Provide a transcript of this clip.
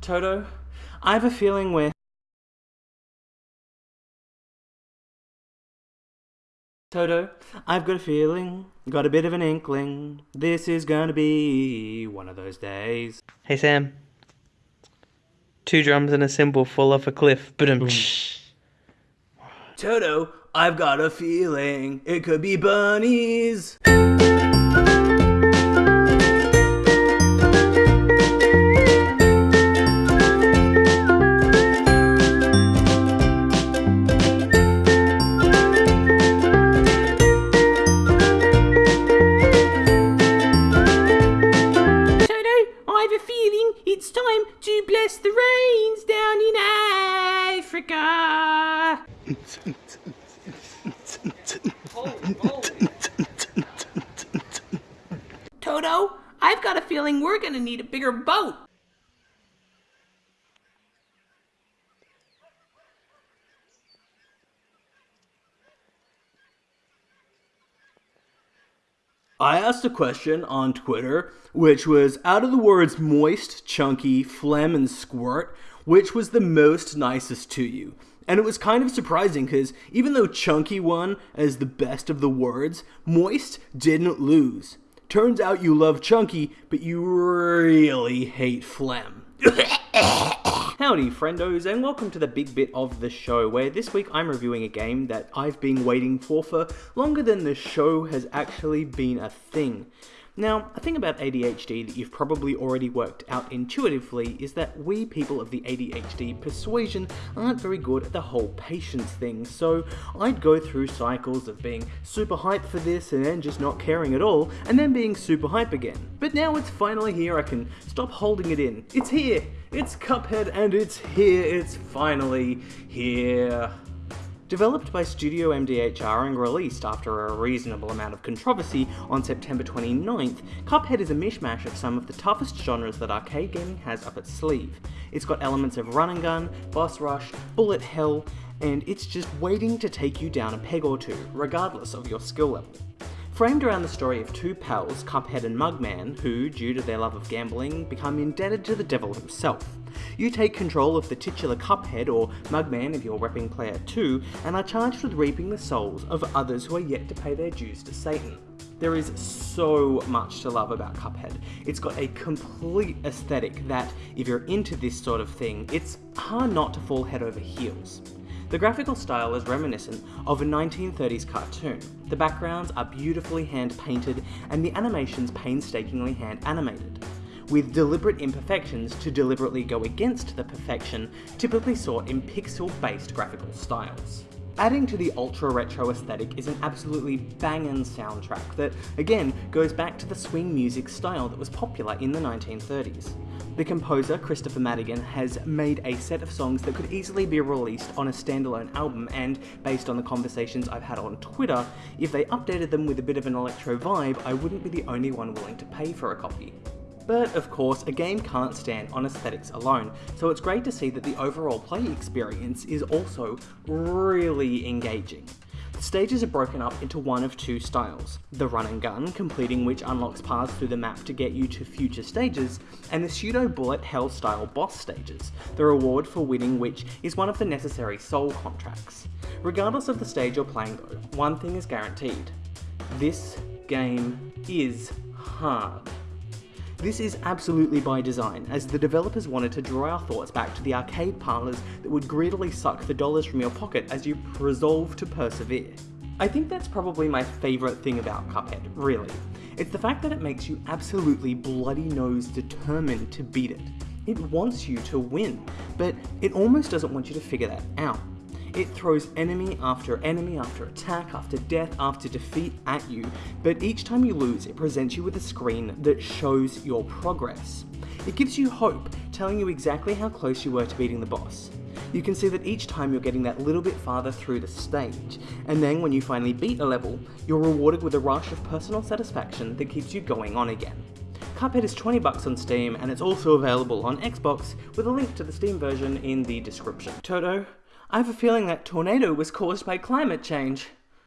Toto, I have a feeling we're. Toto, I've got a feeling, got a bit of an inkling. This is gonna be one of those days. Hey Sam. Two drums and a cymbal fall off a cliff. Boom. Toto, I've got a feeling it could be bunnies. The down in Africa. Toto, I've got a feeling we're gonna need a bigger boat. I asked a question on Twitter, which was out of the words moist, chunky, phlegm, and squirt, which was the most nicest to you? And it was kind of surprising because even though chunky won as the best of the words, moist didn't lose. Turns out you love chunky, but you really hate phlegm. Howdy, friendos, and welcome to the big bit of the show where this week I'm reviewing a game that I've been waiting for for longer than the show has actually been a thing. Now, a thing about ADHD that you've probably already worked out intuitively is that we people of the ADHD persuasion aren't very good at the whole patience thing, so I'd go through cycles of being super hyped for this and then just not caring at all, and then being super hype again. But now it's finally here, I can stop holding it in. It's here! It's Cuphead and it's here, it's finally here. Developed by Studio MDHR and released after a reasonable amount of controversy on September 29th, Cuphead is a mishmash of some of the toughest genres that arcade gaming has up its sleeve. It's got elements of run and gun, boss rush, bullet hell, and it's just waiting to take you down a peg or two, regardless of your skill level. Framed around the story of two pals, Cuphead and Mugman, who, due to their love of gambling, become indebted to the devil himself. You take control of the titular Cuphead, or Mugman if you're repping player 2, and are charged with reaping the souls of others who are yet to pay their dues to Satan. There is so much to love about Cuphead. It's got a complete aesthetic that, if you're into this sort of thing, it's hard not to fall head over heels. The graphical style is reminiscent of a 1930s cartoon. The backgrounds are beautifully hand painted and the animations painstakingly hand animated, with deliberate imperfections to deliberately go against the perfection typically sought in pixel based graphical styles. Adding to the ultra retro aesthetic is an absolutely bangin' soundtrack that, again, goes back to the swing music style that was popular in the 1930s. The composer, Kristofer Maddigan, has made a set of songs that could easily be released on a standalone album, and based on the conversations I've had on Twitter, if they updated them with a bit of an electro vibe, I wouldn't be the only one willing to pay for a copy. But of course, a game can't stand on aesthetics alone, so it's great to see that the overall play experience is also really engaging. The stages are broken up into one of two styles the run and gun, completing which unlocks paths through the map to get you to future stages, and the pseudo bullet hell style boss stages, the reward for winning which is one of the necessary soul contracts. Regardless of the stage you're playing though, one thing is guaranteed this game is hard. This is absolutely by design, as the developers wanted to draw our thoughts back to the arcade parlours that would greedily suck the dollars from your pocket as you resolve to persevere. I think that's probably my favourite thing about Cuphead, really. It's the fact that it makes you absolutely bloody nose determined to beat it. It wants you to win, but it almost doesn't want you to figure that out. It throws enemy after enemy after attack after death after defeat at you, but each time you lose, it presents you with a screen that shows your progress. It gives you hope, telling you exactly how close you were to beating the boss. You can see that each time you're getting that little bit farther through the stage, and then when you finally beat a level, you're rewarded with a rush of personal satisfaction that keeps you going on again. Cuphead is 20 bucks on Steam, and it's also available on Xbox, with a link to the Steam version in the description. Toto, I have a feeling that tornado was caused by climate change.